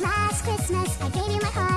Last Christmas, I gave you my heart.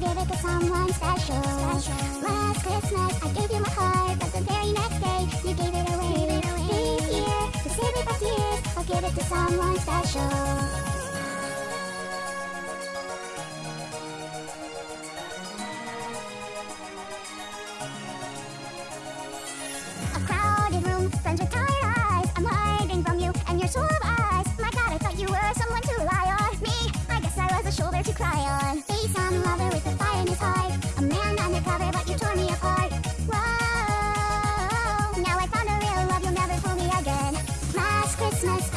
Someone special. Last Christmas, I gave you my heart, but the very next day, you gave it away. This year, to save it from tears, I'll give it to someone special. A crowded room, friends with tired eyes. I'm hiding from you and your eyes. My God, I thought you were someone to rely on. Me, I guess I was a shoulder to cry on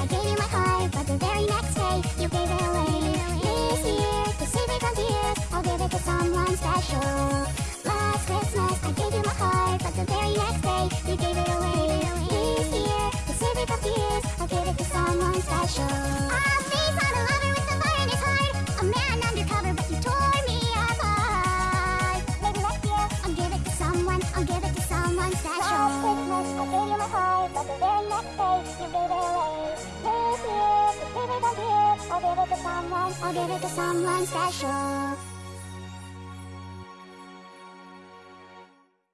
I gave you my heart, but the very next day, you gave it away. This year, to save me from tears, I'll give it to someone special. Last Christmas, I gave you my heart, but the very next day, you gave it away. This year, to save me from tears, I'll give it to someone special. I'll face on a lover with the fire in his heart. A man undercover, but you tore me apart. Maybe next year, I'll give it to someone, I'll give it to someone special. Last Christmas, I gave you my heart, but the very next day, you gave it. I'll give it to someone special.